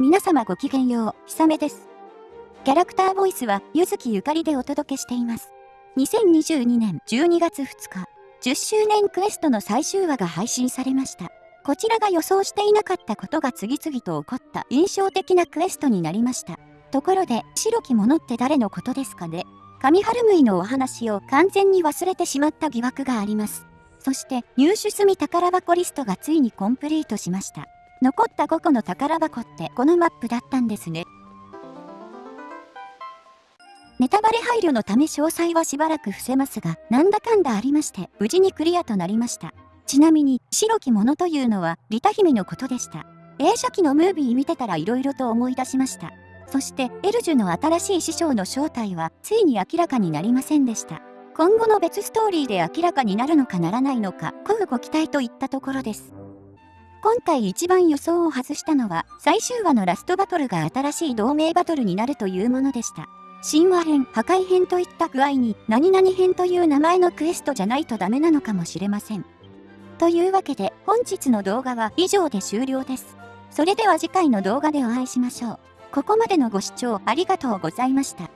皆様ごきげんよう、ひさめです。キャラクターボイスは、ゆずきゆかりでお届けしています。2022年12月2日、10周年クエストの最終話が配信されました。こちらが予想していなかったことが次々と起こった印象的なクエストになりました。ところで、白き者って誰のことですかね？上春ムイのお話を完全に忘れてしまった疑惑があります。そして、入手済み宝箱リストがついにコンプリートしました。残った5個の宝箱ってこのマップだったんですね。ネタバレ配慮のため詳細はしばらく伏せますが、なんだかんだありまして、無事にクリアとなりました。ちなみに、白き者というのは、リタ姫のことでした。映写機のムービー見てたら色々と思い出しました。そして、エルジュの新しい師匠の正体は、ついに明らかになりませんでした。今後の別ストーリーで明らかになるのかならないのか、うご期待といったところです。今回一番予想を外したのは、最終話のラストバトルが新しい同盟バトルになるというものでした。神話編、破壊編といった具合に、何々編という名前のクエストじゃないとダメなのかもしれません。というわけで、本日の動画は以上で終了です。それでは次回の動画でお会いしましょう。ここまでのご視聴ありがとうございました。